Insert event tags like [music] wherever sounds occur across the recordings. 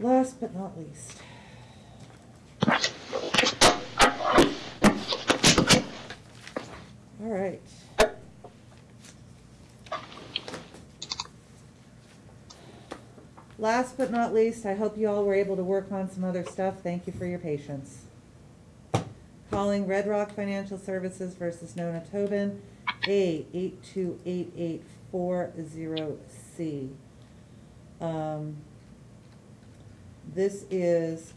Last but not least. All right. Last but not least, I hope you all were able to work on some other stuff. Thank you for your patience. Calling Red Rock Financial Services versus Nona Tobin, A eight two eight eight four zero C. Um, This is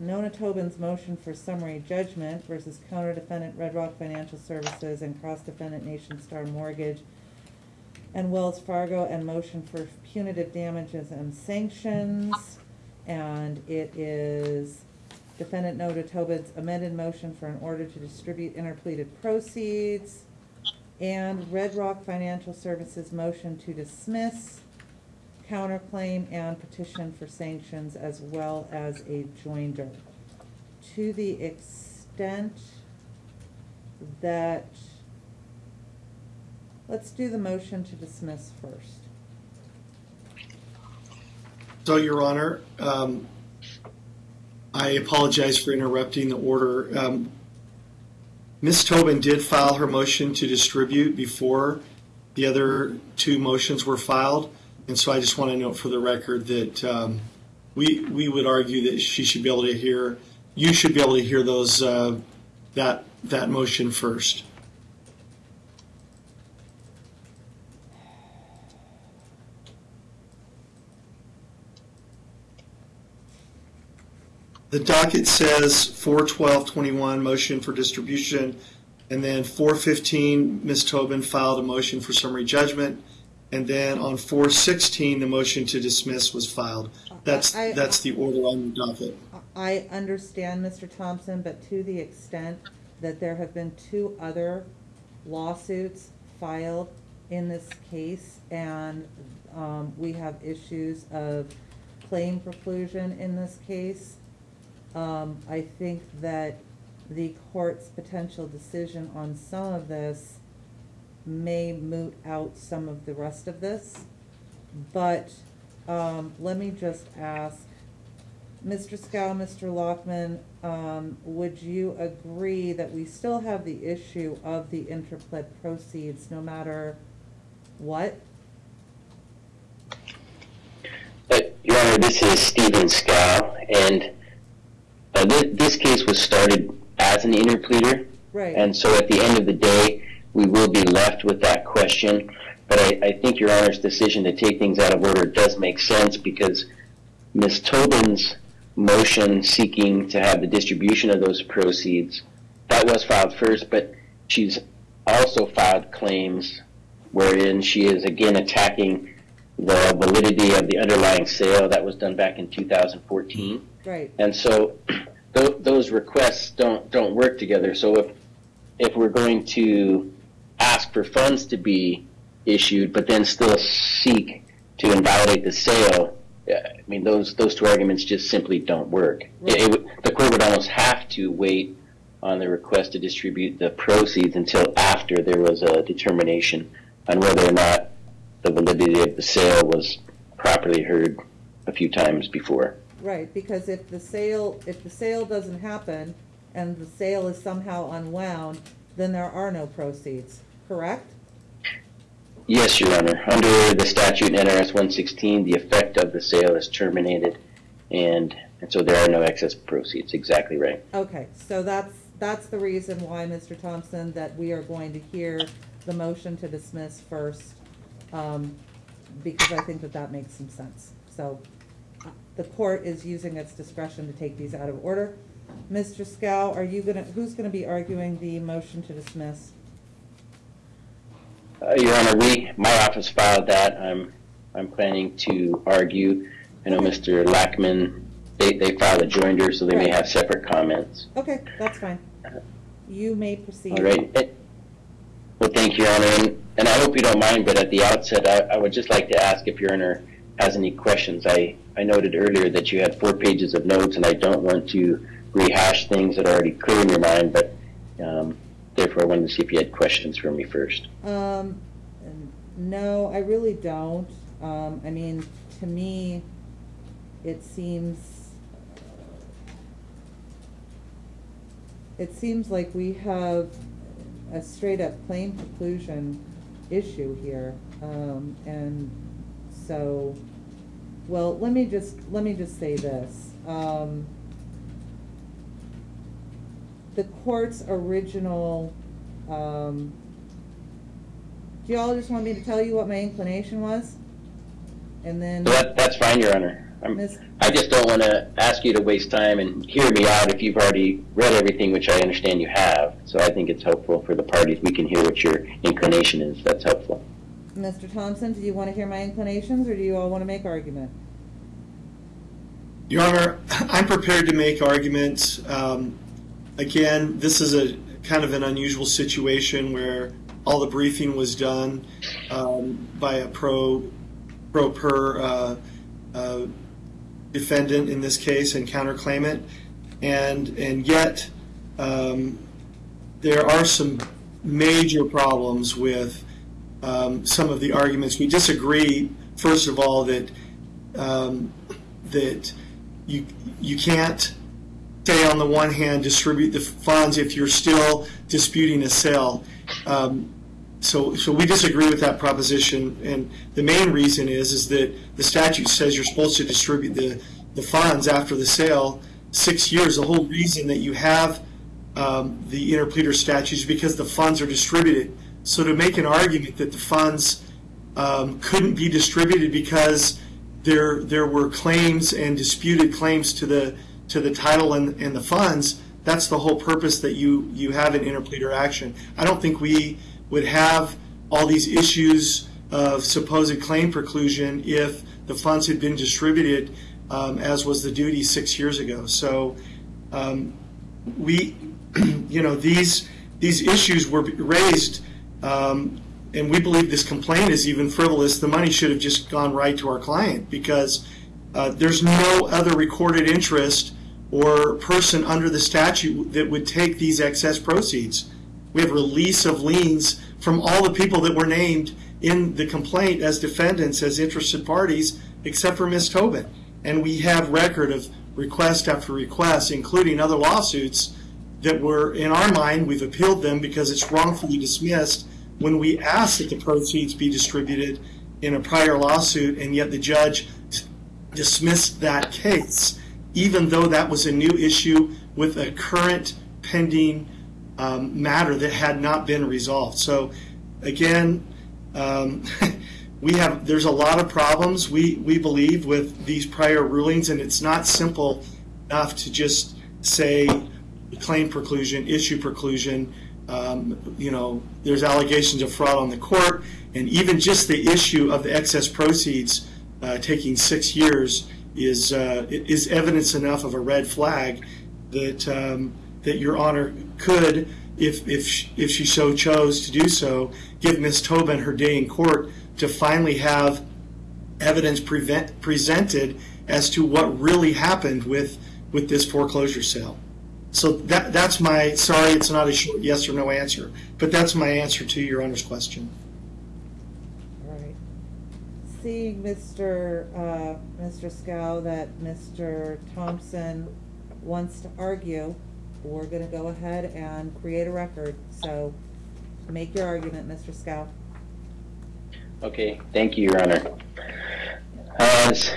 Nona Tobin's motion for summary judgment versus counter defendant Red Rock Financial Services and cross defendant Nationstar Mortgage and Wells Fargo and motion for punitive damages and sanctions. And it is defendant Nona Tobin's amended motion for an order to distribute interpleaded proceeds and Red Rock Financial Services motion to dismiss counterclaim and petition for sanctions as well as a joinder. To the extent that, let's do the motion to dismiss first. So, Your Honor, um, I apologize for interrupting the order. Um, Ms. Tobin did file her motion to distribute before the other two motions were filed, and so I just want to note for the record that um, we we would argue that she should be able to hear, you should be able to hear those uh, that that motion first. The docket says four twelve twenty-one, motion for distribution, and then four fifteen, Ms. Tobin filed a motion for summary judgment, and then on four sixteen, the motion to dismiss was filed. That's, I- that's the order on the docket. I understand, Mr. Thompson, but to the extent that there have been two other lawsuits filed in this case, and um, we have issues of claim preclusion in this case, um, I think that the court's potential decision on some of this may moot out some of the rest of this. But um, let me just ask, Mr. Scow, Mr. Lockman, um, would you agree that we still have the issue of the interpled proceeds no matter what? Uh, Your Honor, this is Stephen Scow, and uh, thi- this case was started as an interpleader, Right. and so at the end of the day, we will be left with that question. But I, I think Your Honor's decision to take things out of order does make sense because Ms. Tobin's motion seeking to have the distribution of those proceeds, that was filed first, but she's also filed claims wherein she is again attacking the validity of the underlying sale that was done back in 2014. Right, And so th- those requests don't, don't work together. So if, if we're going to ask for funds to be issued, but then still seek to invalidate the sale, uh, I mean, those, those two arguments just simply don't work. It- it the court would almost have to wait on the request to distribute the proceeds until after there was a determination on whether or not the validity of the sale was properly heard a few times before. right, because if the sale, if the sale doesn't happen and the sale is somehow unwound, then there are no proceeds, correct? Yes, Your Honor. Under the statute NRS 116, the effect of the sale is terminated, and, and so there are no excess proceeds. Exactly right. Okay, so that's, that's the reason why, Mr. Thompson, that we are going to hear the motion to dismiss first, um, because I think that that makes some sense. So, uh, the court is using its discretion to take these out of order. Mr. Scow, are you gonna, who's gonna be arguing the motion to dismiss? Uh, Your Honor, we, my office filed that. I'm, I'm planning to argue. I know Mr. Lackman, they, they filed a joinder, so they may have separate comments. Okay, that's fine. You may proceed. All right. Eh, Well, thank you, Your Honor, and, and I hope you don't mind, but at the outset, I, I would just like to ask if Your Honor has any questions. I, I noted earlier that you had four pages of notes, and I don't want to rehash things that are already clear in your mind, but um, therefore I wanted to see if you had questions for me first. Um, no, I really don't. Um, I mean, to me, it seems, it seems like we have a straight up claim preclusion issue here. Um, and so, well, let me just, let me just say this. Um, the court's original, um, do y'all just want me to tell you what my inclination was? And then, that, that's fine, Your Honor. I'm, Miss- I just don't want to ask you to waste time and hear me out if you've already read everything, which I understand you have. So I think it's helpful for the parties. We can hear what your inclination is. That's helpful. Mr. Thompson, do you want to hear my inclinations, or do you all want to make argument? Your Honor, [clears throat] I'm prepared to make arguments. Um, Again, this is a kind of an unusual situation where all the briefing was done um, by a pro, pro per uh, uh, defendant in this case and counterclaimant. And, and yet, um, there are some major problems with um, some of the arguments. We disagree, first of all, that um, that you you can't say on the one hand distribute the funds if you're still disputing a sale. Um, so, so we disagree with that proposition, and the main reason is is that the statute says you're supposed to distribute the the funds after the sale six years. The whole reason that you have um, the interpleader statute is because the funds are distributed. So to make an argument that the funds um, couldn't be distributed because there there were claims and disputed claims to the to the title and, and the funds. That's the whole purpose that you you have an interpleader action. I don't think we would have all these issues of supposed claim preclusion if the funds had been distributed um, as was the duty six years ago. So um, we, [clears throat] you know, these these issues were raised, um, and we believe this complaint is even frivolous. The money should have just gone right to our client because uh, there's no other recorded interest or person under the statute that would take these excess proceeds. We have release of liens from all the people that were named in the complaint as defendants, as interested parties, except for Ms. Tobin. And we have record of request after request, including other lawsuits that were, in our mind, we've appealed them because it's wrongfully dismissed when we asked that the proceeds be distributed in a prior lawsuit, and yet the judge dismissed that case, even though that was a new issue with a current pending um, matter that had not been resolved. So, again, um, [laughs] we have there's a lot of problems we we believe with these prior rulings, and it's not simple enough to just say claim preclusion, issue preclusion. Um, you know, there's allegations of fraud on the court, and even just the issue of the excess proceeds uh, taking six years is uh, is evidence enough of a red flag that um, that Your Honor could, if if she, if she so chose to do so, give Ms. Tobin her day in court to finally have evidence prevent, presented as to what really happened with with this foreclosure sale. So that that's my sorry, it's not a short yes or no answer, but that's my answer to Your Honor's question. Seeing Mr. uh, Mr. Scow that Mr. Thompson wants to argue, we're gonna go ahead and create a record. So make your argument, Mr. Scow. Okay, thank you, Your Honor. As,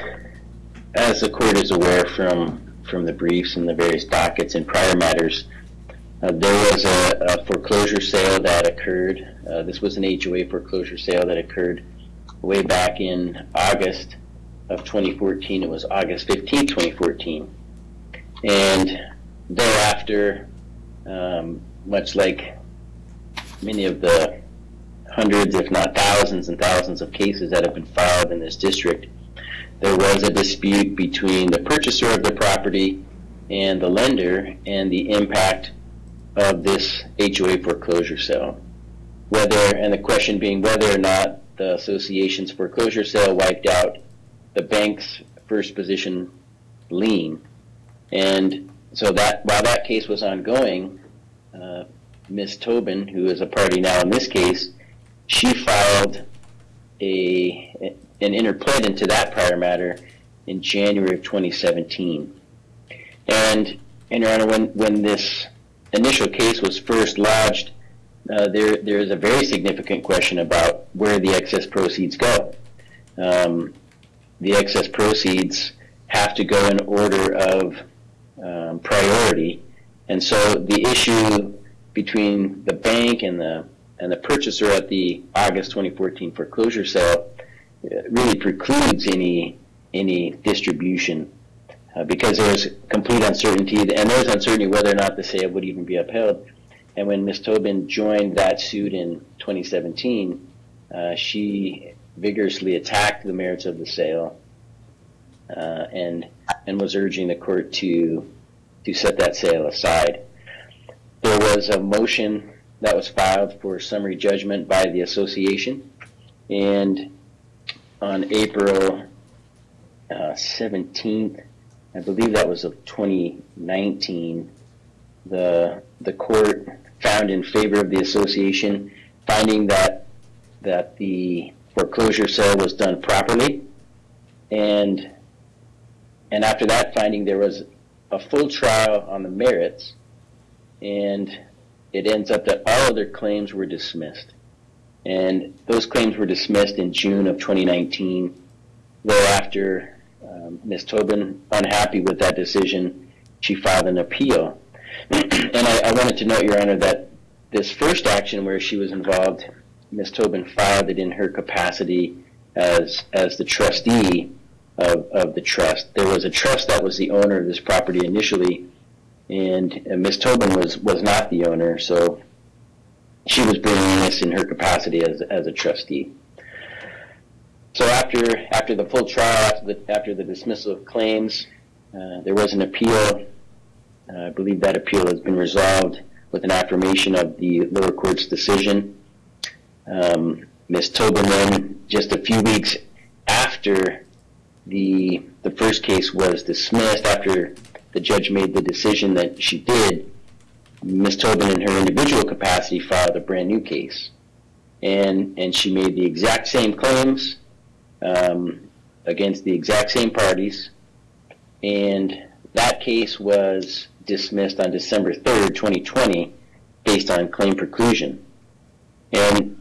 as the court is aware from, from the briefs and the various dockets and prior matters, uh, there was a, a foreclosure sale that occurred. Uh, this was an HOA foreclosure sale that occurred way back in August of 2014. It was August 15, 2014. And thereafter, um, much like many of the hundreds, if not thousands and thousands of cases that have been filed in this district, there was a dispute between the purchaser of the property and the lender and the impact of this HOA foreclosure sale. Whether, and the question being whether or not the association's foreclosure sale wiped out the bank's first position lien. And so that, while that case was ongoing, uh, Ms. Tobin, who is a party now in this case, she filed a an interpled into that prior matter in January of 2017. And, and Your Honor, when, when this initial case was first lodged, uh, there, there is a very significant question about where the excess proceeds go. Um, the excess proceeds have to go in order of um, priority, and so the issue between the bank and the and the purchaser at the August 2014 foreclosure sale uh, really precludes any any distribution uh, because there's complete uncertainty, and there's uncertainty whether or not the sale would even be upheld. And when Ms. Tobin joined that suit in 2017, uh, she vigorously attacked the merits of the sale uh, and and was urging the court to to set that sale aside. There was a motion that was filed for summary judgment by the association, and on April uh, 17th, I believe that was of 2019, the the court found in favor of the association, finding that that the foreclosure sale was done properly, and and after that finding, there was a full trial on the merits, and it ends up that all other claims were dismissed, and those claims were dismissed in June of 2019. Thereafter, um, Ms. Tobin, unhappy with that decision, she filed an appeal. And I, I wanted to note, Your Honor, that this first action where she was involved, Ms. Tobin filed it in her capacity as as the trustee of, of the trust. There was a trust that was the owner of this property initially, and, and Ms. Tobin was was not the owner, so she was bringing this in her capacity as as a trustee. So after after the full trial, after the after the dismissal of claims, uh, there was an appeal. Uh, I believe that appeal has been resolved with an affirmation of the lower court's decision. Um, Ms. Tobin just a few weeks after the the first case was dismissed, after the judge made the decision that she did, Ms. Tobin, in her individual capacity, filed a brand new case, and and she made the exact same claims um, against the exact same parties, and that case was dismissed on December 3rd, 2020, based on claim preclusion. And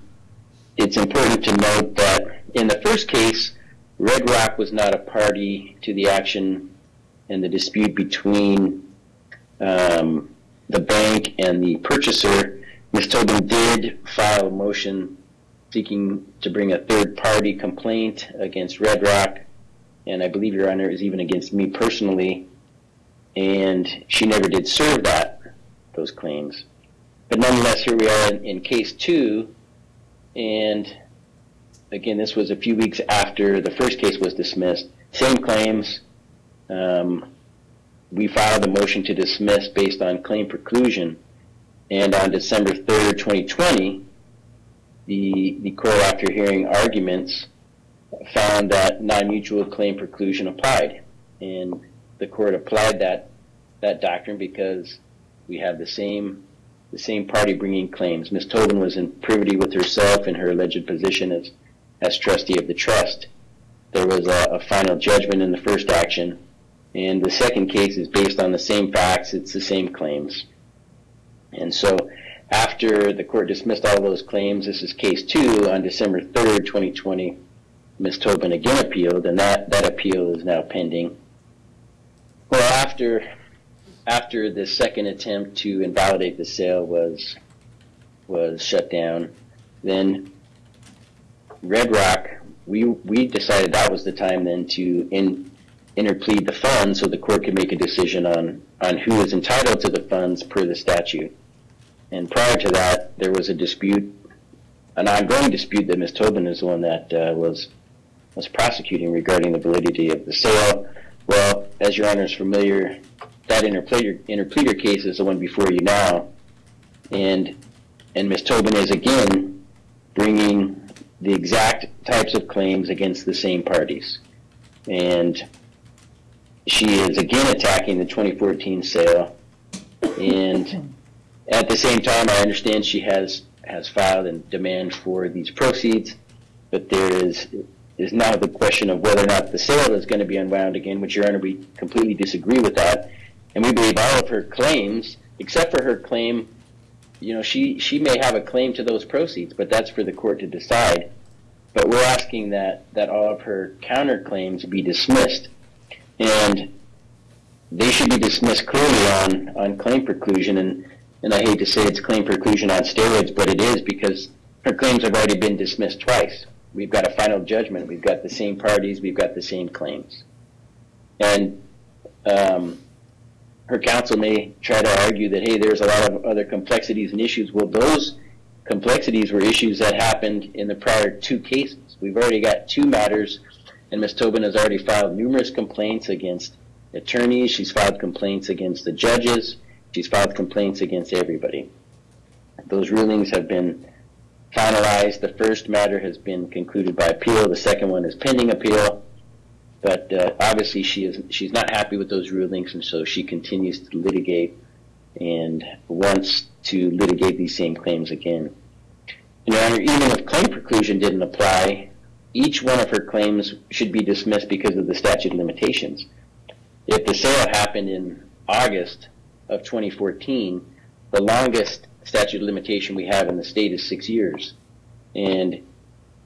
it's important to note that in the first case, Red Rock was not a party to the action and the dispute between um, the bank and the purchaser. Ms. Tobin did file a motion seeking to bring a third party complaint against Red Rock, and I believe Your Honor is even against me personally, and she never did serve that those claims. But nonetheless, here we are in, in case two, and again, this was a few weeks after the first case was dismissed. Same claims. Um, we filed a motion to dismiss based on claim preclusion, and on December 3rd, 2020, the, the court, after hearing arguments, found that non-mutual claim preclusion applied. And the court applied that, that doctrine because we have the same, the same party bringing claims. Ms. Tobin was in privity with herself in her alleged position as, as trustee of the trust. There was a, a final judgment in the first action, and the second case is based on the same facts, it's the same claims. And so after the court dismissed all those claims, this is case two on December 3rd, 2020. Ms. Tobin again appealed, and that, that appeal is now pending. Well, after after the second attempt to invalidate the sale was was shut down, then Red Rock, we we decided that was the time then to in, interplead the funds so the court could make a decision on on who is entitled to the funds per the statute. And prior to that, there was a dispute, an ongoing dispute that Ms. Tobin is the one that uh, was was prosecuting regarding the validity of the sale. Well, as your honor is familiar, that interpleader, interpleader case is the one before you now, and and Ms. Tobin is again bringing the exact types of claims against the same parties, and she is again attacking the 2014 sale, and at the same time, I understand she has has filed a demand for these proceeds, but there is is now the question of whether or not the sale is going to be unwound again, which Your Honor, we completely disagree with that. And we believe all of her claims, except for her claim, you know, she, she may have a claim to those proceeds, but that's for the court to decide. But we're asking that, that all of her counterclaims be dismissed. And they should be dismissed clearly on, on claim preclusion. And, and I hate to say it's claim preclusion on steroids, but it is because her claims have already been dismissed twice. We've got a final judgment. We've got the same parties. We've got the same claims. And um, her counsel may try to argue that, hey, there's a lot of other complexities and issues. Well, those complexities were issues that happened in the prior two cases. We've already got two matters, and Ms. Tobin has already filed numerous complaints against attorneys. She's filed complaints against the judges. She's filed complaints against everybody. Those rulings have been finalized. The first matter has been concluded by appeal. The second one is pending appeal. But uh, obviously, she is she's not happy with those rulings, and so she continues to litigate and wants to litigate these same claims again. Your Honor, even if claim preclusion didn't apply, each one of her claims should be dismissed because of the statute of limitations. If the sale happened in August of 2014, the longest statute of limitation we have in the state is six years. And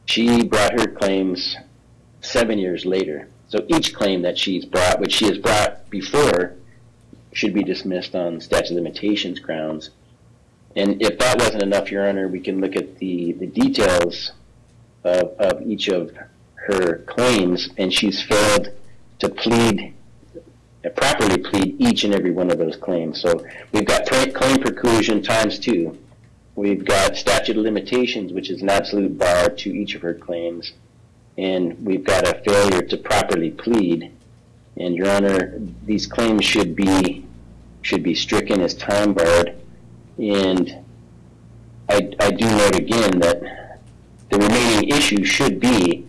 she brought her claims seven years later. So each claim that she's brought, which she has brought before, should be dismissed on statute of limitations grounds. And if that wasn't enough, Your Honor, we can look at the, the details of, of each of her claims, and she's failed to plead, properly plead each and every one of those claims. So we've got claim preclusion times two. We've got statute of limitations, which is an absolute bar to each of her claims. And we've got a failure to properly plead. And Your Honor, these claims should be should be stricken as time barred. And I, I do note again that the remaining issue should be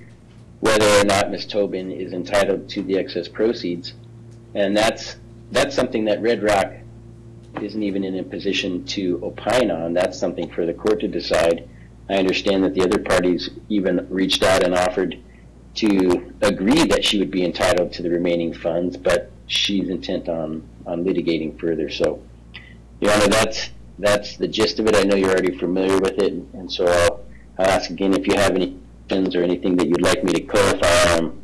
whether or not Ms. Tobin is entitled to the excess proceeds. And that's that's something that Red Rock isn't even in a position to opine on. That's something for the court to decide. I understand that the other parties even reached out and offered to agree that she would be entitled to the remaining funds, but she's intent on, on litigating further. So, Your Honor, that's that's the gist of it. I know you're already familiar with it, and so I'll, I'll ask again if you have any questions or anything that you'd like me to clarify. I'm,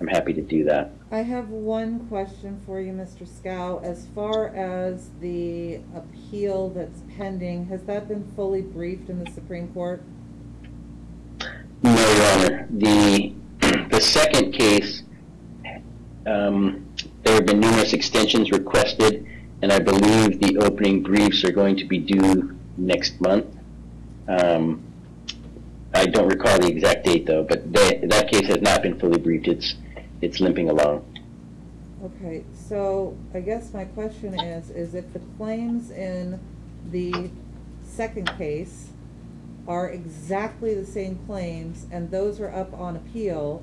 I'm happy to do that. I have one question for you, Mr. Scow. As far as the appeal that's pending, has that been fully briefed in the Supreme Court? No, Your Honor. The the second case, um, there have been numerous extensions requested, and I believe the opening briefs are going to be due next month. Um, I don't recall the exact date though, but that that case has not been fully briefed. It's it's limping along. Okay, so I guess my question is, is if the claims in the second case are exactly the same claims and those are up on appeal,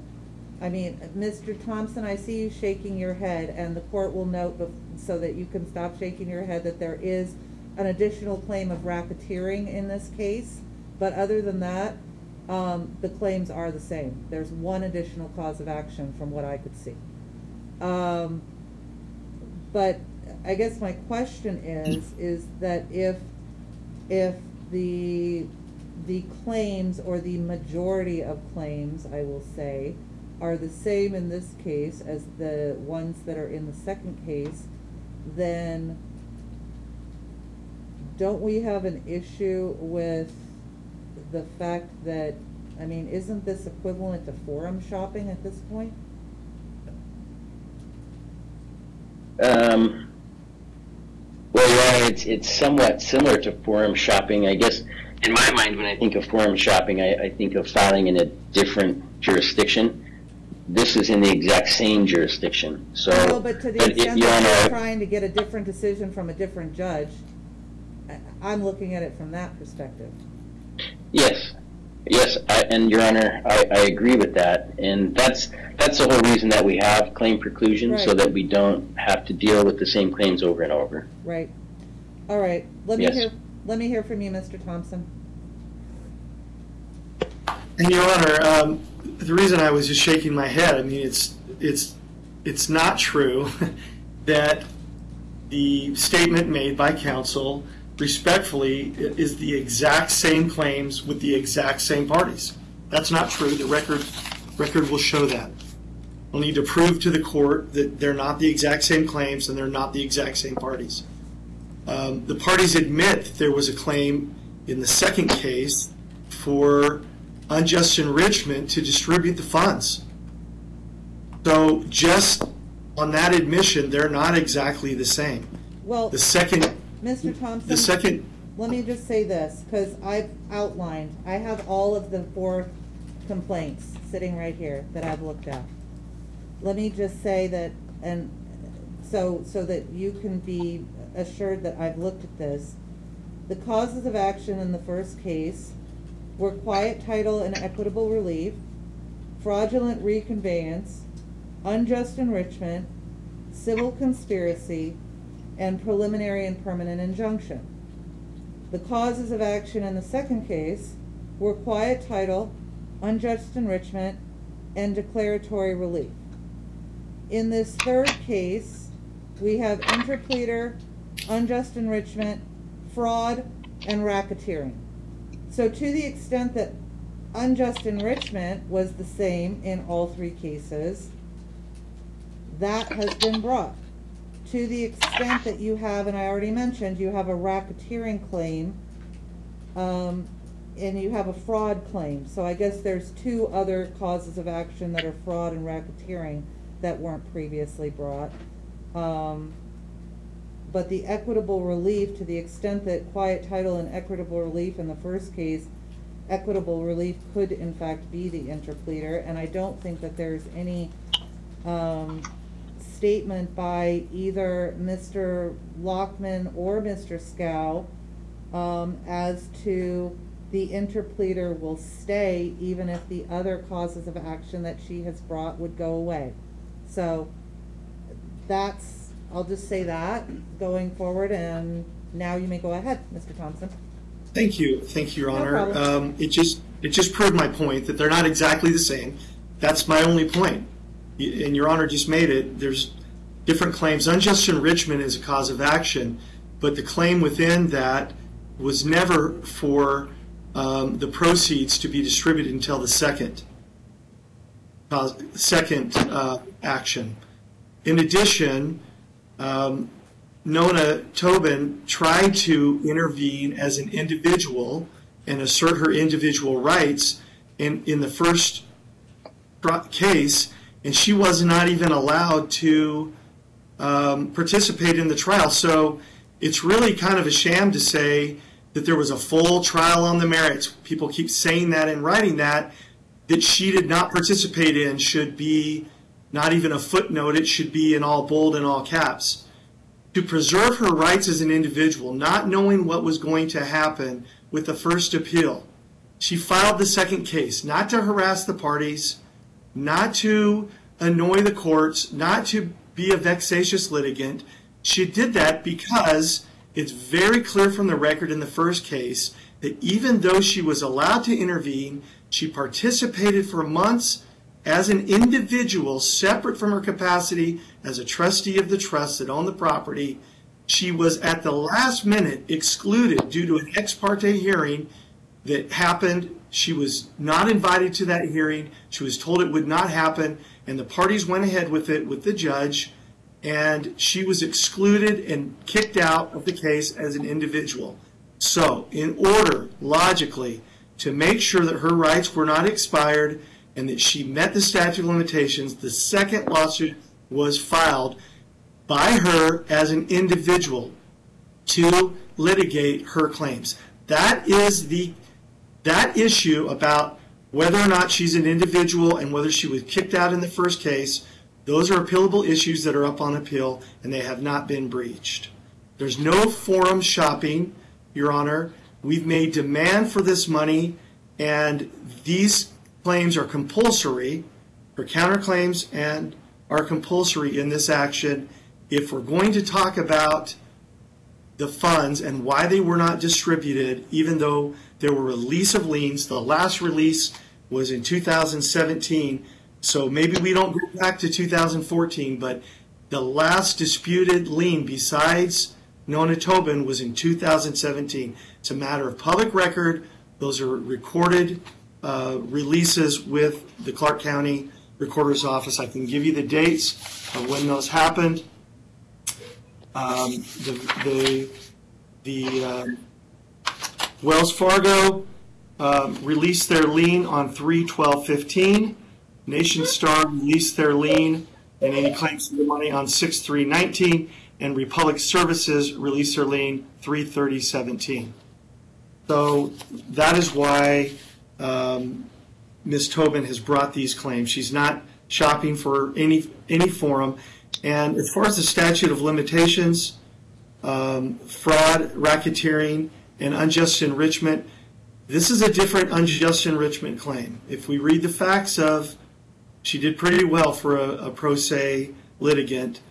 I mean, Mr. Thompson, I see you shaking your head and the court will note so that you can stop shaking your head that there is an additional claim of racketeering in this case. But other than that, um, the claims are the same. There's one additional cause of action from what I could see. Um, but I guess my question is, is that if, if the, the claims or the majority of claims, I will say, are the same in this case as the ones that are in the second case, then don't we have an issue with the fact that, I mean, isn't this equivalent to forum shopping at this point? Um, well, yeah, it's it's somewhat similar to forum shopping. I guess in my mind, when I think of forum shopping, I, I think of filing in a different jurisdiction. This is in the exact same jurisdiction. So, Well, but to the but it- extent Your that you're trying to get a different decision from a different judge, I'm looking at it from that perspective. Yes, yes, I, and Your Honor, I, I agree with that, and that's that's the whole reason that we have claim preclusion, so that we don't have to deal with the same claims over and over. Right. All right, let me Yes. hear, let me hear from you, Mr. Thompson. And Your Honor, um, the reason I was just shaking my head, I mean, it's, it's, it's not true [laughs] that the statement made by counsel respectfully is the exact same claims with the exact same parties. That's not true. The record, record will show that. We'll need to prove to the court that they're not the exact same claims and they're not the exact same parties. Um, the parties admit that there was a claim in the second case for unjust enrichment to distribute the funds. So just on that admission, they're not exactly the same. Well, The second, Mr. Thompson. the second, let me just say this, because I've outlined, I have all of the four complaints sitting right here that I've looked at. Let me just say that, and so, so that you can be assured that I've looked at this. The causes of action in the first case were quiet title and equitable relief, fraudulent reconveyance, unjust enrichment, civil conspiracy, and preliminary and permanent injunction. The causes of action in the second case were quiet title, unjust enrichment, and declaratory relief. In this third case, we have interpleader, unjust enrichment, fraud, and racketeering. So to the extent that unjust enrichment was the same in all three cases, that has been brought. To the extent that you have, and I already mentioned, you have a racketeering claim, um, and you have a fraud claim. So I guess there's two other causes of action that are fraud and racketeering that weren't previously brought. Um, but the equitable relief, to the extent that quiet title and equitable relief in the first case, equitable relief could in fact be the interpleader, and I don't think that there's any, um, statement by either Mr. Lockman or Mr. Scow, um, as to the interpleader will stay even if the other causes of action that she has brought would go away. So, that's, I'll just say that going forward, and now you may go ahead, Mr. Thompson. thank you, thank you, Your No Honor. Um, It just, it just proved my point that they're not exactly the same. That's my only point. And Your Honor just made it, there's different claims. Unjust enrichment is a cause of action, but the claim within that was never for um, the proceeds to be distributed until the second, cause- second uh, action. In addition, um, Nona Tobin tried to intervene as an individual and assert her individual rights in, in the first case, and she was not even allowed to um, participate in the trial. So it's really kind of a sham to say that there was a full trial on the merits. People keep saying that and writing that, that she did not participate in should be not even a footnote, it should be in all bold and all caps to preserve her rights as an individual, not knowing what was going to happen with the first appeal. She filed the second case, not to harass the parties, not to annoy the courts, not to be a vexatious litigant. She did that because it's very clear from the record in the first case that even though she was allowed to intervene, she participated for months as an individual, separate from her capacity as a trustee of the trust that owned the property. She was at the last minute excluded due to an ex parte hearing that happened. She was not invited to that hearing. She was told it would not happen, and the parties went ahead with it with the judge, and she was excluded and kicked out of the case as an individual. So, in order, logically, to make sure that her rights were not expired and that she met the statute of limitations, the second lawsuit was filed by her as an individual to litigate her claims. That is the that issue about whether or not she's an individual and whether she was kicked out in the first case, those are appealable issues that are up on appeal and they have not been breached. There's no forum shopping, Your Honor. We've made demand for this money and these claims are compulsory for counterclaims and are compulsory in this action. If we're going to talk about the funds and why they were not distributed, even though there were release of liens. The last release was in 2017. So maybe we don't go back to 2014, but the last disputed lien besides Nona Tobin was in 2017. It's a matter of public record. Those are recorded uh, releases with the Clark County Recorder's Office. I can give you the dates of when those happened. Um, the the the um, Wells Fargo um, released their lien on 3/12/15. Nationstar released their lien and any claims to the money on 6/3/19, and Republic Services released their lien 3/30/17. So that is why um, Ms. Tobin has brought these claims. She's not shopping for any any forum. And as far as the statute of limitations, um, fraud, racketeering, and unjust enrichment, this is a different unjust enrichment claim. If we read the facts of, she did pretty well for a, a pro se litigant.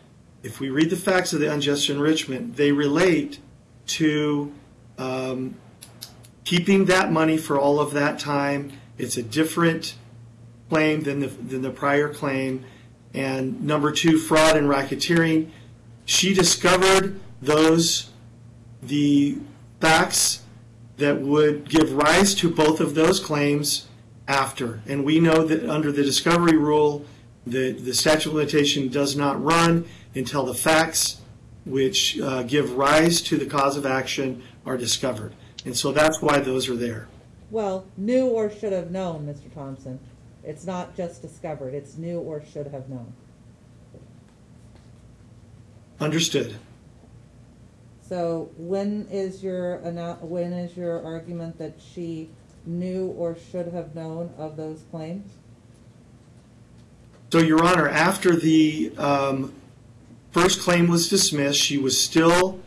If we read the facts of the unjust enrichment, they relate to um, keeping that money for all of that time. It's a different claim than the, than the prior claim. And number two, fraud and racketeering. She discovered those, the facts that would give rise to both of those claims after. And we know that under the discovery rule, the, the statute of limitation does not run until the facts which uh, give rise to the cause of action are discovered. And so that's why those are there. Well, knew or should have known, Mr. Thompson. It's not just discovered, it's knew or should have known. Understood. So when is your, when is your argument that she knew or should have known of those claims? So, Your Honor, after the um, first claim was dismissed, she was still,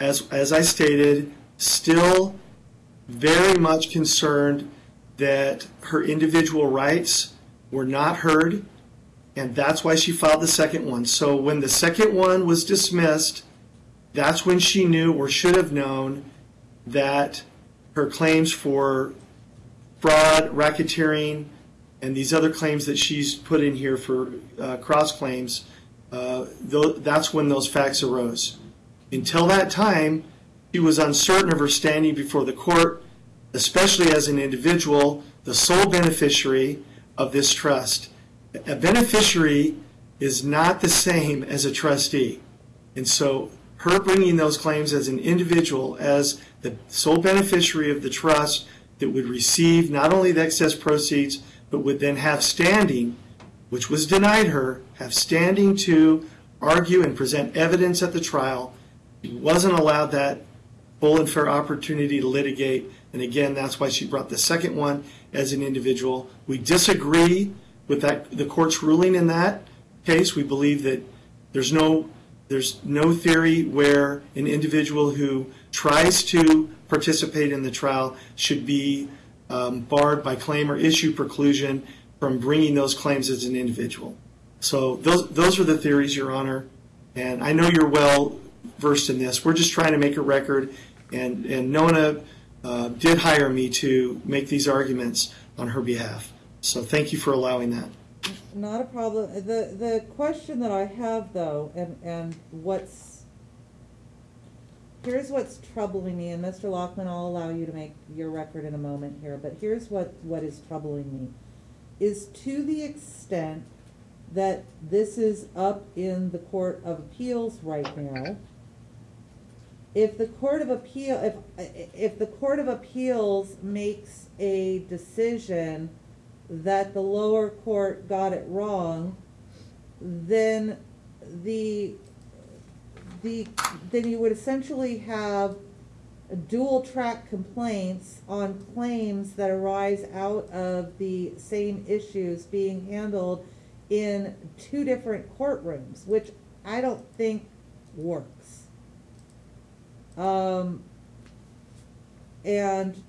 as, as I stated, still very much concerned that her individual rights were not heard, and that's why she filed the second one. So, when the second one was dismissed, that's when she knew or should have known that her claims for fraud, racketeering, and these other claims that she's put in here for uh, cross claims, uh, tho- that's when those facts arose. Until that time, she was uncertain of her standing before the court, especially as an individual, the sole beneficiary of this trust. A beneficiary is not the same as a trustee. And so her bringing those claims as an individual, as the sole beneficiary of the trust that would receive not only the excess proceeds, but would then have standing, which was denied her, have standing to argue and present evidence at the trial. Wasn't allowed that full and fair opportunity to litigate. And again, that's why she brought the second one as an individual. We disagree with that, the court's ruling in that case. We believe that there's no, there's no theory where an individual who tries to participate in the trial should be um, barred by claim or issue preclusion from bringing those claims as an individual. So those, those are the theories, Your Honor. And I know you're well versed in this. We're just trying to make a record. And, and Nona uh, did hire me to make these arguments on her behalf. So thank you for allowing that. Not a problem. The, the question that I have though, and, and what's, here's what's troubling me, and Mr. Lockman, I'll allow you to make your record in a moment here, but here's what, what is troubling me. Is to the extent that this is up in the Court of Appeals right now, if the Court of Appeal, if, if the Court of Appeals makes a decision that the lower court got it wrong, then the, the, then you would essentially have dual track complaints on claims that arise out of the same issues being handled in two different courtrooms, which I don't think works. Um, and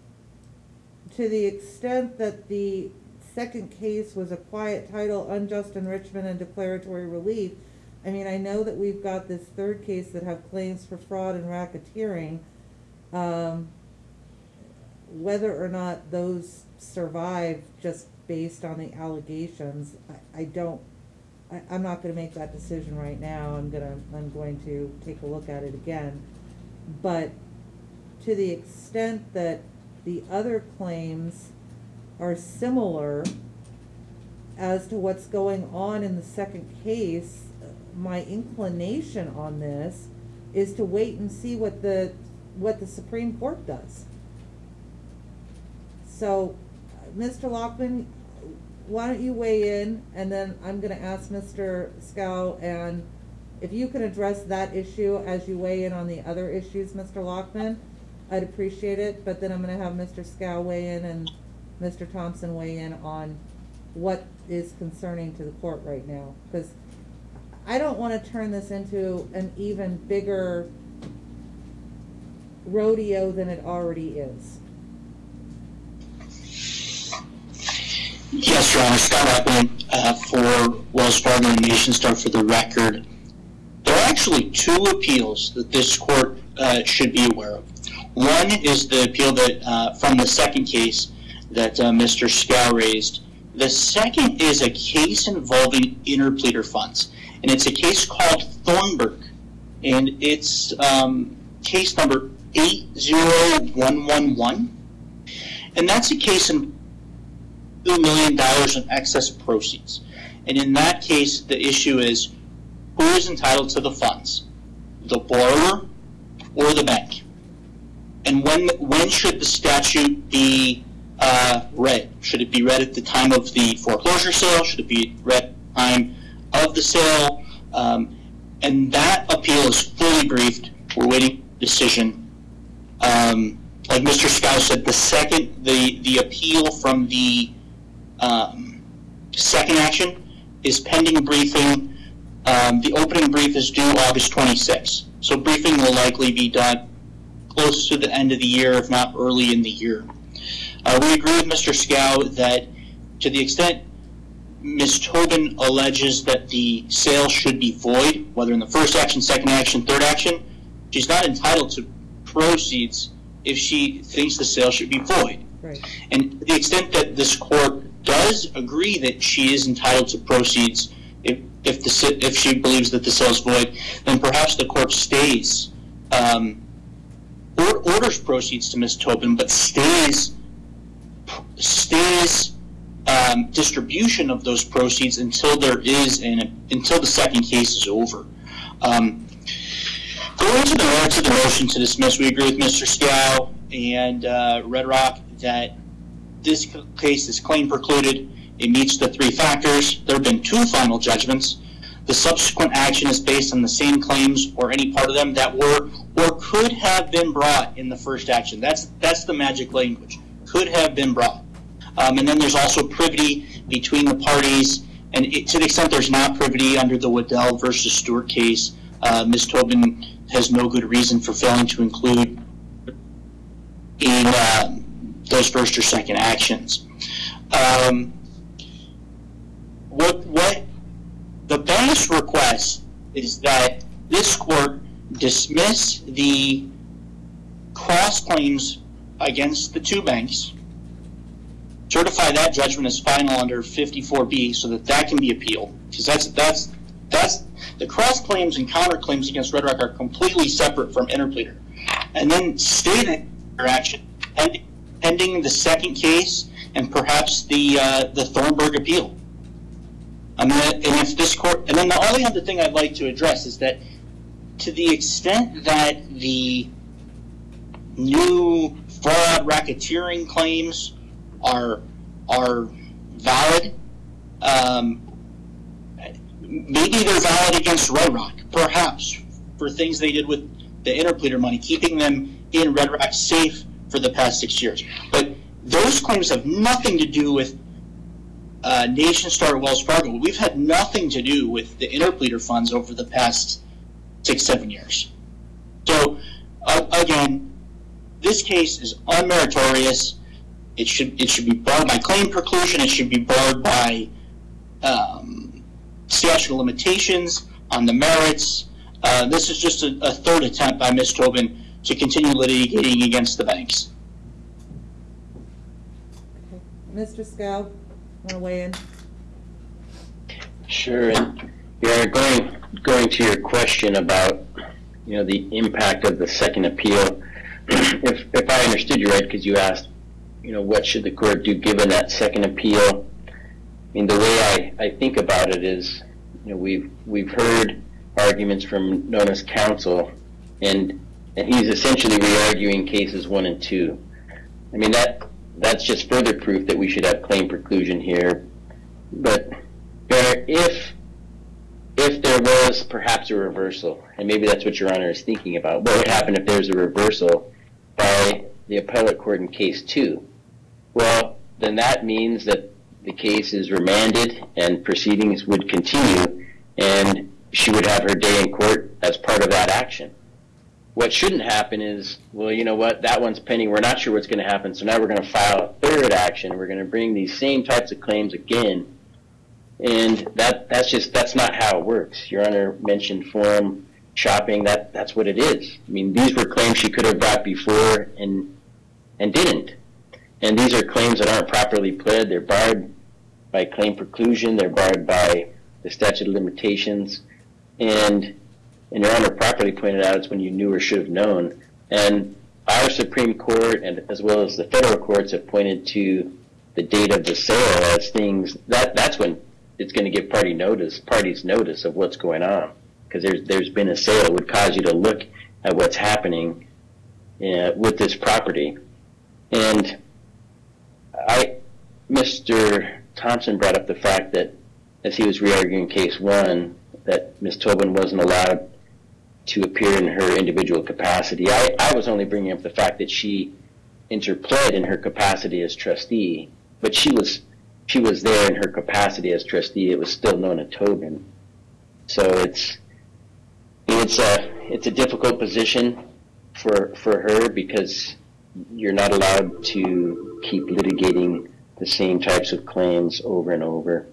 to the extent that the second case was a quiet title, unjust enrichment and declaratory relief, I mean, I know that we've got this third case that have claims for fraud and racketeering. Um, whether or not those survive just based on the allegations, I, I don't, I, I'm not gonna make that decision right now, I'm gonna, I'm going to take a look at it again. But to the extent that the other claims are similar as to what's going on in the second case, my inclination on this is to wait and see what the, what the Supreme Court does. So, Mr. Lockman, why don't you weigh in, and then I'm gonna ask Mr. Scow, and if you can address that issue as you weigh in on the other issues, Mr. Lockman, I'd appreciate it, but then I'm gonna have Mr. Scow weigh in and Mr. Thompson weigh in on what is concerning to the court right now, because I don't wanna turn this into an even bigger rodeo than it already is. Yes, Your Honor, Scott Appleton, uh, for Wells Fargo and Nationstar for the record. Actually two appeals that this court uh, should be aware of. One is the appeal that uh, from the second case that uh, Mr. Scow raised. The second is a case involving interpleader funds, and it's a case called Thornburg, and it's um, case number 80111. And that's a case in $2 million in excess proceeds. And in that case, the issue is who is entitled to the funds, the borrower or the bank? And when, when should the statute be uh, read? Should it be read at the time of the foreclosure sale? Should it be read at the time of the sale? Um, and that appeal is fully briefed. We're waiting decision. Um, like Mr. Scow said, the second, the, the appeal from the um, second action is pending briefing. Um, the opening brief is due August 26th. So briefing will likely be done close to the end of the year, if not early in the year. Uh, we agree with Mr. Scow that to the extent Ms. Tobin alleges that the sale should be void, whether in the first action, second action, third action, she's not entitled to proceeds if she thinks the sale should be void. Right. And to the extent that this court does agree that she is entitled to proceeds if, the, if she believes that the sale is void, then perhaps the court stays, um, or, orders proceeds to Ms. Tobin, but stays, stays um, distribution of those proceeds until there is an, until the second case is over. Um, Going to the merits of the motion to dismiss, we agree with Mr. Scow and uh, Red Rock that this case is claim precluded. It meets the three factors. There have been two final judgments. The subsequent action is based on the same claims or any part of them that were or could have been brought in the first action. That's that's the magic language. Could have been brought. Um, and then there's also privity between the parties. And it, to the extent there's not privity under the Weddell versus Stewart case, uh, Ms. Tobin has no good reason for failing to include in um, those first or second actions. Um, what what the bank's request is that this court dismiss the cross claims against the two banks, certify that judgment as final under 54B so that that can be appealed because that's that's that's the cross claims and counterclaims against Red Rock are completely separate from interpleader, and then stay that their action pending, pending the second case and perhaps the uh, the Thornburg appeal. And if this court, and then the only other thing I'd like to address is that to the extent that the new fraud racketeering claims are are valid, um, maybe they're valid against Red Rock, perhaps for things they did with the interpleader money, keeping them in Red Rock safe for the past six years. But those claims have nothing to do with uh, Wells Fargo. We've had nothing to do with the interpleader funds over the past six, seven years. So, uh, again, this case is unmeritorious. It should it should be barred by claim preclusion. It should be barred by um, statute of limitations on the merits. Uh, this is just a, a third attempt by Ms. Tobin to continue litigating against the banks. Mr. Scow, wanna weigh in? Sure, and yeah, going, going to your question about, you know, the impact of the second appeal. [clears throat] If, if I understood you right, because you asked, you know, what should the court do given that second appeal? I mean, the way I, I think about it is, you know, we've, we've heard arguments from Nona's counsel, and, and he's essentially re-arguing cases one and two. I mean, that, that's just further proof that we should have claim preclusion here. But, Mayor, if, if there was perhaps a reversal, and maybe that's what Your Honor is thinking about, what would happen if there's a reversal by the appellate court in case two? Well, then that means that the case is remanded and proceedings would continue, and she would have her day in court as part of that action. What shouldn't happen is, well, you know what, that one's pending, we're not sure what's going to happen, so now we're going to file a third action, we're going to bring these same types of claims again, and that that's just that's not how it works. Your Honor mentioned forum shopping. That that's what it is. I mean, these were claims she could have brought before and and didn't. And these are claims that aren't properly pled. They're barred by claim preclusion. They're barred by the statute of limitations. And and Your Honor properly pointed out it's when you knew or should have known. And our Supreme Court and as well as the federal courts have pointed to the date of the sale as things that that's when it's going to give party notice, parties notice of what's going on, because there's there's been a sale it would cause you to look at what's happening uh, with this property, and I, Mr. Thompson brought up the fact that as he was re-arguing case one, that Ms. Tobin wasn't allowed to appear in her individual capacity. I, I was only bringing up the fact that she interpled in her capacity as trustee, but she was she was there in her capacity as trustee. It was still Nona Tobin. So it's it's a it's a difficult position for for her because you're not allowed to keep litigating the same types of claims over and over,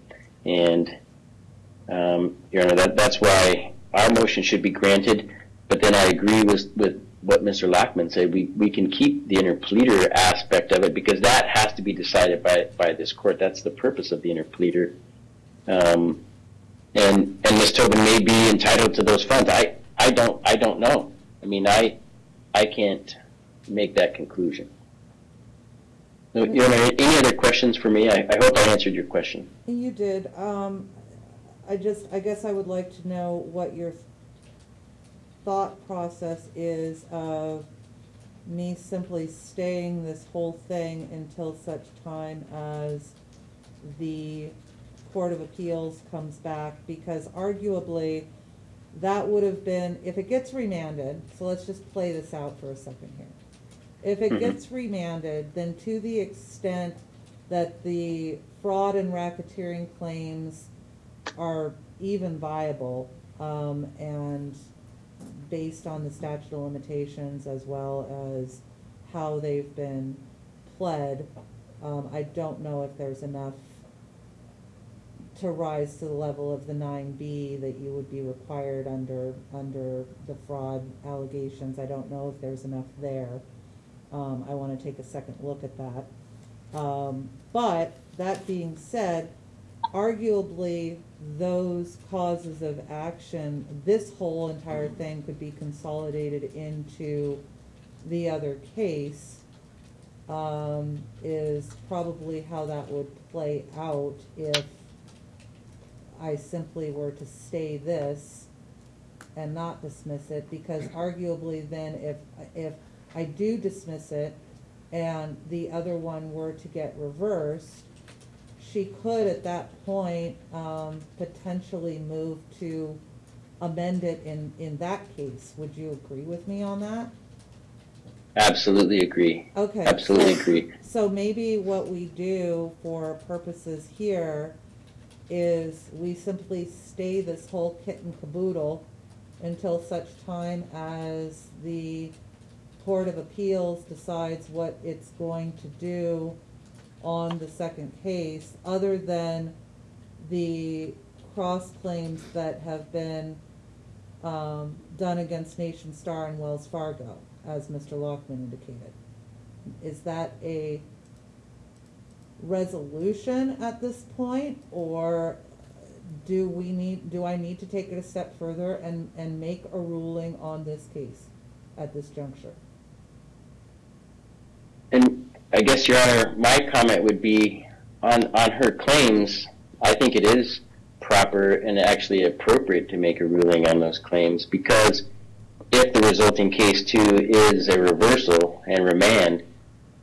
and um, you know that that's why our motion should be granted. But then I agree with with what Mr. Lackman said. We we can keep the interpleader aspect of it because that has to be decided by by this court. That's the purpose of the interpleader. Um, and and Ms. Tobin may be entitled to those funds. I I don't I don't know. I mean I I can't make that conclusion. Any other questions for me? I, I hope I answered your question. You did, um, I just, I guess I would like to know what your thought process is of me simply staying this whole thing until such time as the Court of Appeals comes back, because arguably, that would have been, if it gets remanded, so let's just play this out for a second here. If it Mhm. gets remanded, then to the extent that the fraud and racketeering claims are even viable, um, and based on the statute of limitations as well as how they've been pled, um, I don't know if there's enough to rise to the level of the nine B that you would be required under, under the fraud allegations. I don't know if there's enough there. Um, I wanna take a second look at that. Um, but, that being said, arguably, those causes of action, this whole entire thing could be consolidated into the other case, um, is probably how that would play out if I simply were to stay this and not dismiss it, because [clears throat] arguably then if, if I do dismiss it and the other one were to get reversed, she could at that point, um, potentially move to amend it in, in that case. Would you agree with me on that? Absolutely agree. Okay. Absolutely so- agree. So maybe what we do for purposes here is we simply stay this whole kit and caboodle until such time as the Court of Appeals decides what it's going to do on the second case, other than the cross claims that have been um, done against Nationstar and Wells Fargo, as Mr. Lockman indicated. Is that a resolution at this point, or do we need, do I need to take it a step further and, and make a ruling on this case at this juncture? I guess, Your Honor, my comment would be on, on her claims, I think it is proper and actually appropriate to make a ruling on those claims because if the resulting case two is a reversal and remand,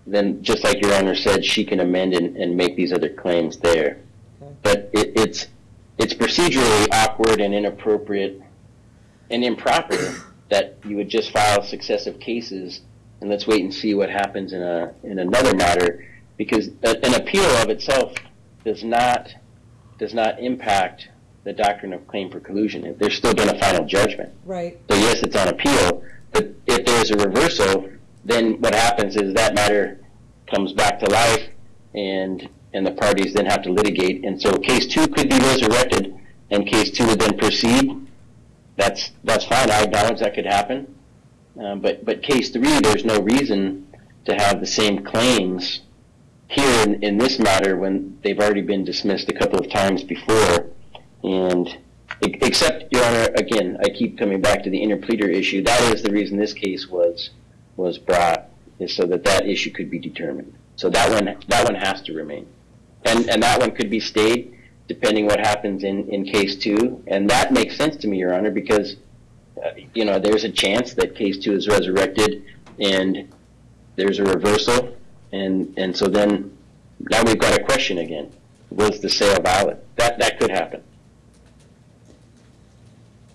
then just like Your Honor said, she can amend and, and make these other claims there. Okay. But it, it's, it's procedurally awkward and inappropriate and improper that you would just file successive cases and let's wait and see what happens in a in another matter because a, an appeal of itself does not does not impact the doctrine of claim preclusion. There's still been a final judgment. Right, So yes, it's on appeal, but if there's a reversal, then what happens is that matter comes back to life, and and the parties then have to litigate. And so case two could be resurrected, and case two would then proceed. That's that's fine. I acknowledge that could happen, um, but but case three, there's no reason to have the same claims here in, in this matter when they've already been dismissed a couple of times before, and except your honor again i keep coming back to the interpleader issue. That is the reason this case was was brought is so that that issue could be determined. So that one that one has to remain. And and that one could be stayed depending what happens in in case two. And that makes sense to me your honor because uh, you know there's a chance that case two is resurrected and there's a reversal and and so then now we've got a question again was the sale valid that that could happen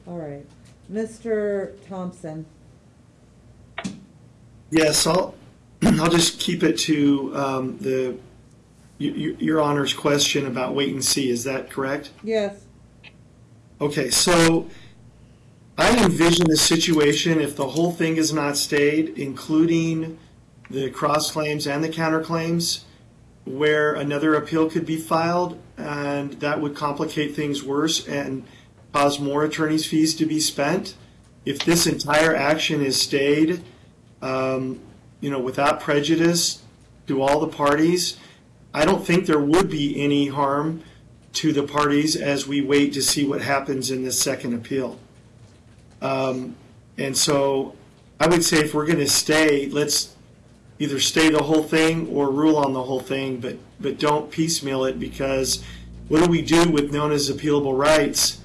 all right. Mr. Thompson, Yes, I'll, [clears throat] I'll just keep it to um, the, y- y- your Honor's question about wait and see. Is that correct? yes, Okay, so I envision a situation if the whole thing is not stayed, including the cross claims and the counterclaims, where another appeal could be filed, and that would complicate things worse and cause more attorney's fees to be spent. If this entire action is stayed, um, you know, without prejudice to all the parties, I don't think there would be any harm to the parties as we wait to see what happens in this second appeal. Um, and so I would say if we're going to stay, let's either stay the whole thing or rule on the whole thing, but, but don't piecemeal it because what do we do with Nona's appealable rights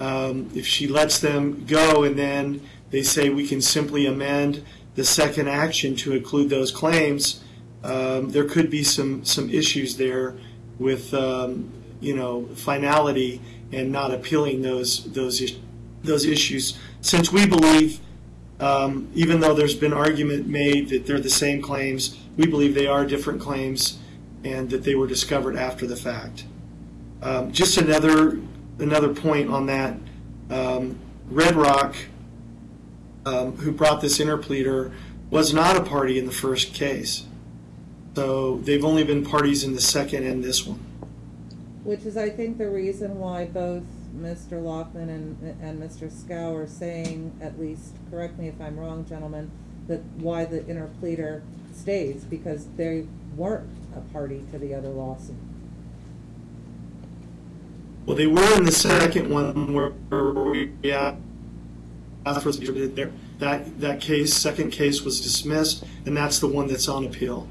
um, if she lets them go and then they say we can simply amend the second action to include those claims? Um, there could be some, some issues there with um, you know finality and not appealing those those is- those issues. Since we believe, um, even though there's been argument made that they're the same claims, we believe they are different claims, and that they were discovered after the fact. Um, just another another point on that. Um, Red Rock, um, who brought this interpleader, was not a party in the first case. So they've only been parties in the second and this one. which is, I think, the reason why both Mr. Lockman and, and Mr. Scow are saying, at least, correct me if I'm wrong, gentlemen, that why the interpleader stays, because they weren't a party to the other lawsuit. Well, they were in the second one where, we, asked for there. That, that case, second case was dismissed, and that's the one that's on appeal.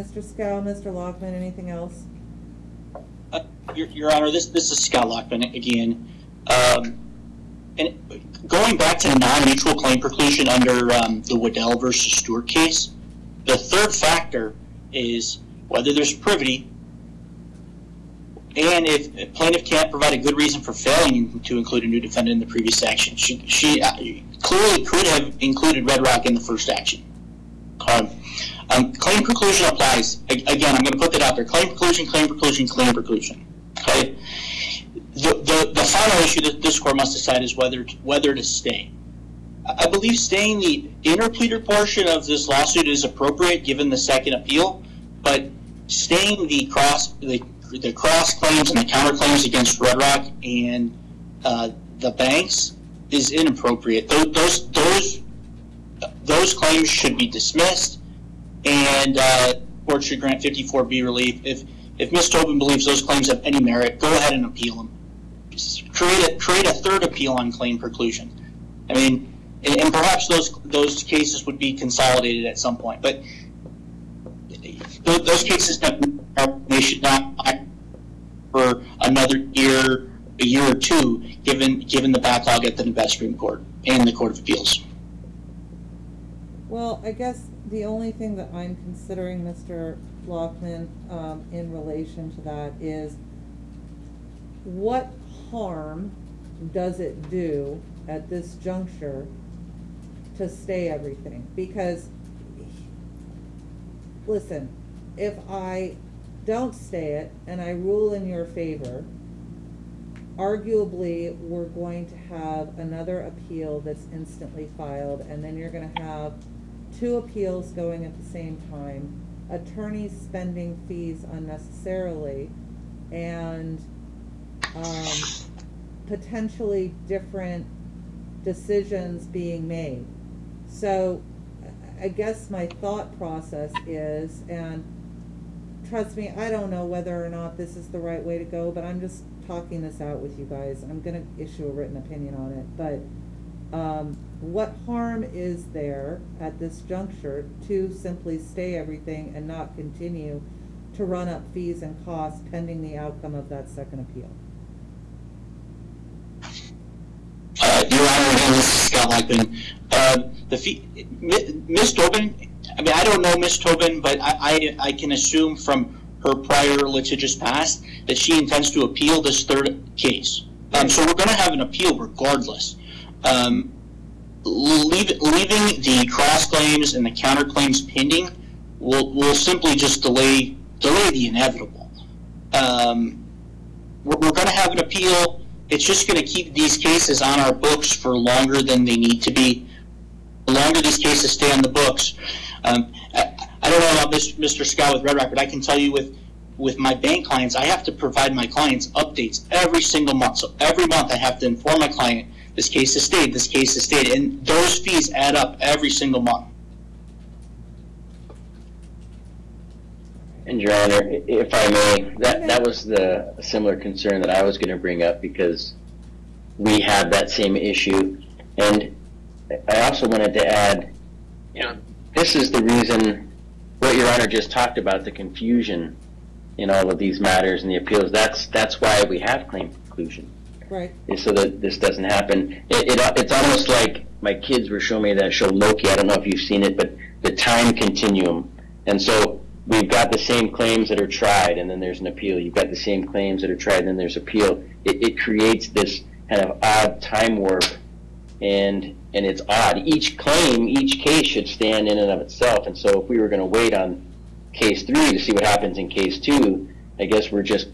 Mr. Scow, Mr. Lockman, anything else? Uh, Your, Your Honor, this, this is Scott Lockman again. Um, and going back to non-mutual claim preclusion under um, the Weddell versus Stewart case, the third factor is whether there's privity, and if a plaintiff can't provide a good reason for failing to include a new defendant in the previous action. She, she uh, clearly could have included Red Rock in the first action. Um, um, claim preclusion applies. Again, I'm going to put that out there. Claim preclusion, claim preclusion, claim preclusion. Okay. The, the, final issue that this court must decide is whether to, whether to stay. I I believe staying the interpleader portion of this lawsuit is appropriate given the second appeal, but staying the cross the, the cross claims and the counterclaims against Red Rock and uh, the banks is inappropriate. Those those those, those claims should be dismissed, and uh, court should grant 54B relief. If if Ms. Tobin believes those claims have any merit, go ahead and appeal them. Create a create a third appeal on claim preclusion. I mean, and, and perhaps those those cases would be consolidated at some point, but those, those cases they should not for another year, a year or two, given given the backlog at the Nevada Supreme Court and the Court of Appeals. Well, I guess the only thing that I'm considering, Mr. Lockman, um, in relation to that is what harm does it do at this juncture to stay everything? Because, listen, if I don't stay it and I rule in your favor, arguably, we're going to have another appeal that's instantly filed, and then you're gonna have two appeals going at the same time, attorneys spending fees unnecessarily, and, um, potentially different decisions being made. So, I guess my thought process is, and trust me, I don't know whether or not this is the right way to go, but I'm just talking this out with you guys. I'm gonna issue a written opinion on it, but, um, what harm is there at this juncture to simply stay everything and not continue to run up fees and costs pending the outcome of that second appeal? Uh, Your Honor, this is Scott Lackman. Uh, the fee, Ms. Tobin, I mean, I don't know Ms. Tobin, but I, I, I can assume from her prior litigious past that she intends to appeal this third case. Um, so we're going to have an appeal regardless. Um, leave, leaving the cross claims and the counterclaims pending will will simply just delay delay the inevitable. Um, we're, we're going to have an appeal. It's just going to keep these cases on our books for longer than they need to be. The longer these cases stay on the books, um, I, I don't know about this, Mr. Scow with Red Rock, but I can tell you with with my bank clients, I have to provide my clients updates every single month. So every month I have to inform my client this case is stayed, this case is stayed, and those fees add up every single month. And Your Honor, if I may, that, that was the similar concern that I was gonna bring up because we have that same issue. And I also wanted to add, you know, this is the reason, what Your Honor just talked about, the confusion in all of these matters and the appeals, that's, that's why we have claim preclusion. Right, so that this doesn't happen. It, it, it's almost like my kids were showing me that show Loki. I don't know if you've seen it, but the time continuum. And so we've got the same claims that are tried, and then there's an appeal. You've got the same claims that are tried, and then there's appeal. It, it creates this kind of odd time warp, and and it's odd. Each claim, each case should stand in and of itself. And so if we were going to wait on case three to see what happens in case two, I guess we're just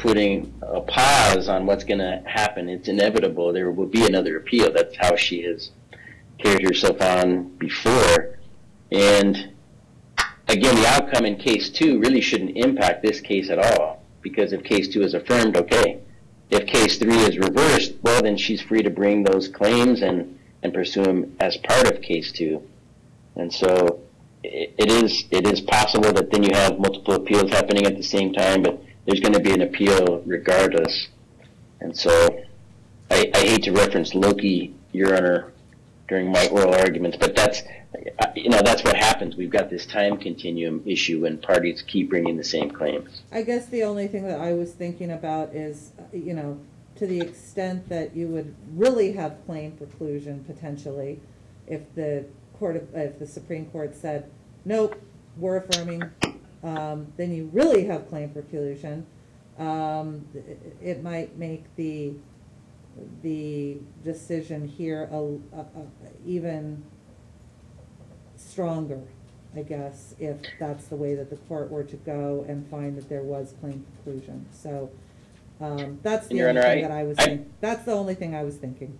putting a pause on what's going to happen. It's inevitable. There will be another appeal. That's how she has carried herself on before. And again, the outcome in case two really shouldn't impact this case at all because if case two is affirmed, okay. If case three is reversed, well, then she's free to bring those claims and, and pursue them as part of case two. And so it, it is it is possible that then you have multiple appeals happening at the same time, but there's going to be an appeal regardless. And so I, I hate to reference Loki, Your Honor, during my oral arguments, but that's, you know, that's what happens. We've got this time continuum issue when parties keep bringing the same claims. I guess the only thing that I was thinking about is, you know, to the extent that you would really have claim preclusion potentially, if the court, of if the Supreme Court said, nope, we're affirming, um, then you really have claim preclusion. Um, it, it might make the, the decision here a, a, a even stronger, I guess, if that's the way that the court were to go and find that there was claim preclusion. So, um, that's the only thing I- that I was I- thinking, that's the only thing I was thinking.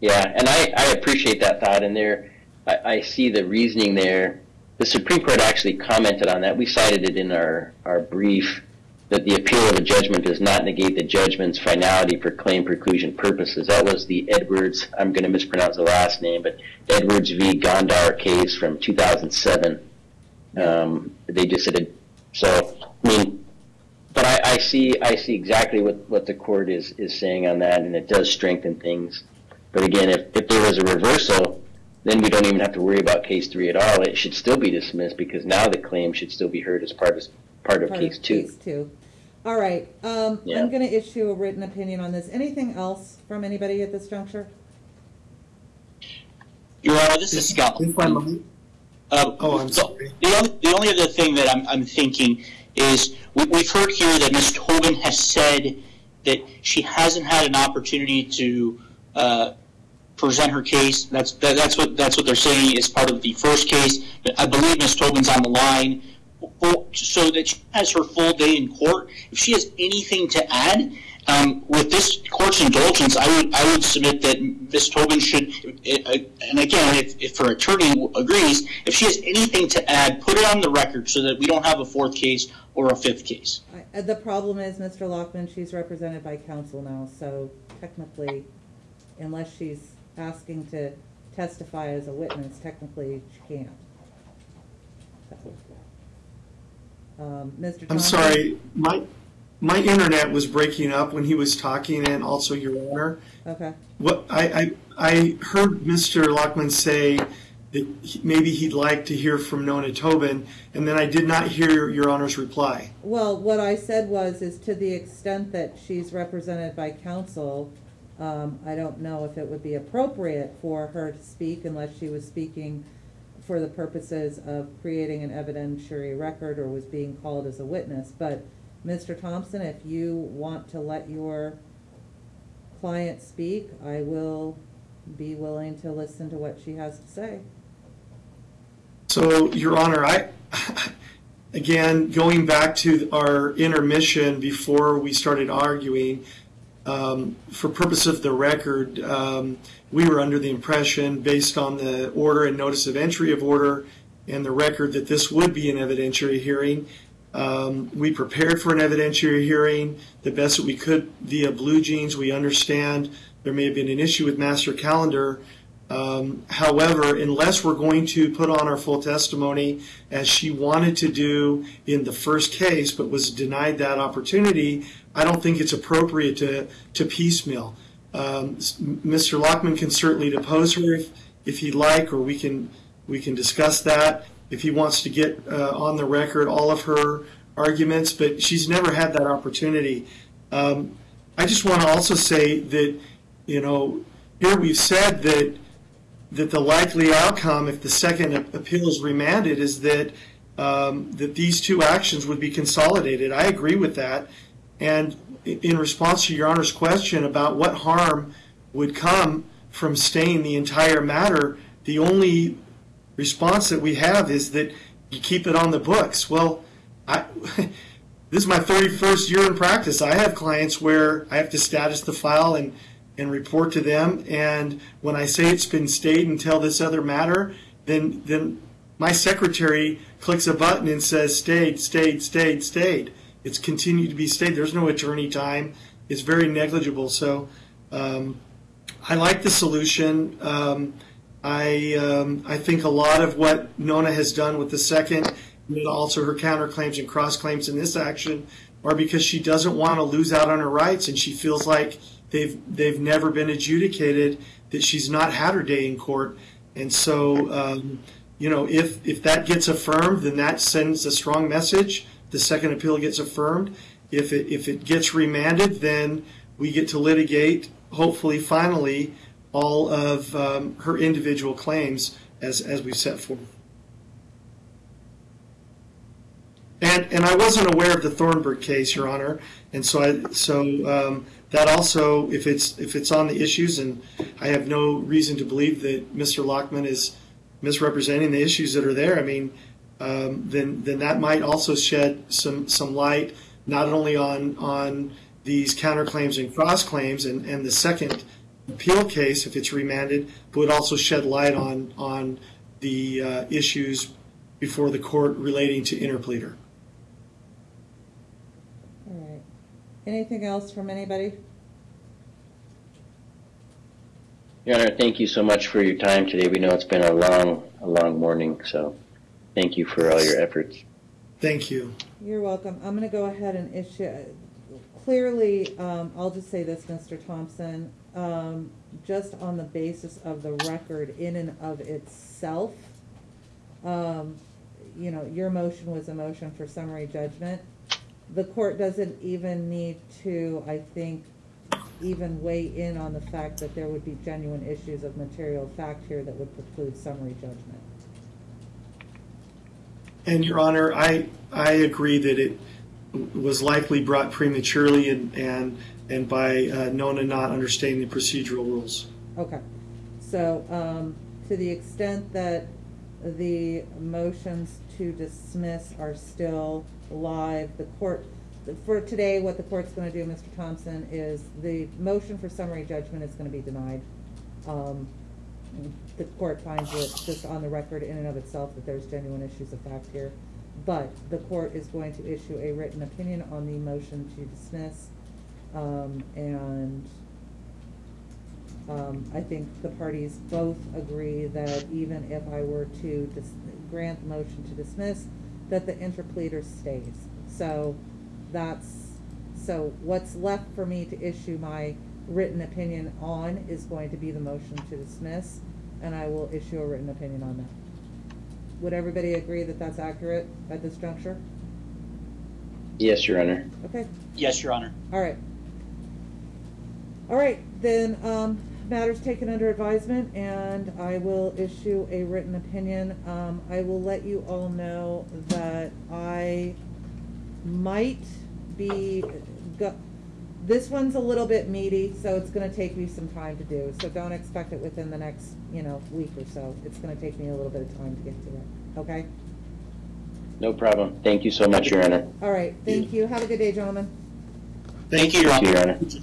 Yeah, and I, I appreciate that thought, and there, I, I see the reasoning there. The Supreme Court actually commented on that. We cited it in our, our brief that the appeal of a judgment does not negate the judgment's finality for claim preclusion purposes. That was the Edwards, I'm going to mispronounce the last name, but Edwards v. Ghandour case from 2007. Um, they just said, it- so, I mean, but I, I see, I see exactly what, what the court is, is saying on that, and it does strengthen things. But again, if, if there was a reversal, then we don't even have to worry about case three at all. It should still be dismissed because now the claim should still be heard as part of, part of Part case two. Case two. All right, um, Yeah. I'm gonna issue a written opinion on this. Anything else from anybody at this juncture? Your Honor, this is Scott. If Uh, Oh, I'm so sorry. The only, the only other thing that I'm, I'm thinking is, we, we've heard here that Ms. Tobin has said that she hasn't had an opportunity to, uh, present her case. That's, that, that's what, that's what they're saying is part of the first case. I believe Ms. Tobin's on the line, so that she has her full day in court. If she has anything to add, um, with this court's indulgence, I would, I would submit that Ms. Tobin should, uh, and again, if, if her attorney agrees, if she has anything to add, put it on the record so that we don't have a fourth case or a fifth case. Uh, The problem is, Mr. Lockman, she's represented by counsel now, so technically, unless she's asking to testify as a witness, technically she can't. Um, Mr. I'm sorry, my, my internet was breaking up when he was talking and also your honor. Okay, What, I, I, I heard Mr. Lockman say that he- maybe he'd like to hear from Nona Tobin, and then I did not hear your honor's reply. well, what I said was, is to the extent that she's represented by counsel, um, I don't know if it would be appropriate for her to speak unless she was speaking for the purposes of creating an evidentiary record or was being called as a witness. But, Mr. Thompson, if you want to let your client speak, I will be willing to listen to what she has to say. So, Your Honor, I, [laughs] again, going back to our intermission before we started arguing, um, for purpose of the record, um, we were under the impression, based on the order and notice of entry of order and the record, that this would be an evidentiary hearing. Um, we prepared for an evidentiary hearing the best that we could via BlueJeans. We understand there may have been an issue with master calendar. Um, however, unless we're going to put on our full testimony as she wanted to do in the first case but was denied that opportunity, I don't think it's appropriate to, to piecemeal. Um, Mr. Lockman can certainly depose her if, if he'd like, or we can, we can discuss that if he wants to get uh, on the record all of her arguments, but she's never had that opportunity. Um, I just want to also say that, you know, here we've said that that the likely outcome, if the second appeal is remanded, is that um, that these two actions would be consolidated. I agree with that. And in response to Your Honor's question about what harm would come from staying the entire matter, the only response that we have is that you keep it on the books. Well, I, [laughs] this is my 31st year in practice. I have clients where I have to status the file and, and report to them. And when I say it's been stayed until this other matter, then, then my secretary clicks a button and says stayed, stayed, stayed, stayed. It's continued to be stayed. There's no attorney time. It's very negligible. So um, I like the solution. Um, I um, I think a lot of what Nona has done with the second, and also her counterclaims and cross claims in this action, are because she doesn't want to lose out on her rights, and she feels like they've they've never been adjudicated, that she's not had her day in court, and so um, you know if if that gets affirmed, then that sends a strong message. The second appeal gets affirmed. If it if it gets remanded, then we get to litigate, hopefully, finally, all of um, her individual claims as as we set forth. And and I wasn't aware of the Thornburg case, Your Honor, and so I so um, that also, if it's if it's on the issues, and I have no reason to believe that Mr. Lockman is misrepresenting the issues that are there. I mean, um, then then that might also shed some some light not only on on these counterclaims and cross claims and, and the second appeal case if it's remanded, but would also shed light on on the uh, issues before the court relating to interpleader. All right. Anything else from anybody? Your Honor, thank you so much for your time today. We know it's been a long, a long morning, so thank you for all your efforts. Thank you. You're welcome. I'm gonna go ahead and issue, clearly, um, I'll just say this, Mr. Thompson, um, just on the basis of the record in and of itself, um, you know, your motion was a motion for summary judgment. The court doesn't even need to, I think, even weigh in on the fact that there would be genuine issues of material fact here that would preclude summary judgment. And Your Honor, I, I agree that it was likely brought prematurely and, and, and by uh, Nona not understanding the procedural rules. Okay, so, um, to the extent that the motions to dismiss are still live, the court, for today, what the court's gonna do, Mr. Thompson, is the motion for summary judgment is gonna be denied. Um, the court finds it just on the record in and of itself that there's genuine issues of fact here. But the court is going to issue a written opinion on the motion to dismiss, um, and um, I think the parties both agree that even if I were to grant the motion to dismiss, that the interpleader stays. So that's, so what's left for me to issue my written opinion on is going to be the motion to dismiss, and I will issue a written opinion on that. Would everybody agree that that's accurate at this juncture? Yes, Your Honor. Okay, Yes, Your Honor. all right. All right, then, um, matters taken under advisement, and I will issue a written opinion. Um, I will let you all know that I might be, go, this one's a little bit meaty, so it's gonna take me some time to do, so don't expect it within the next, you know, week or so. It's gonna take me a little bit of time to get to it, okay? No problem. Thank you so much, Your Honor. All right, thank you. Have a good day, gentlemen. Thank you, Your Thank you, Your Honor. Honor.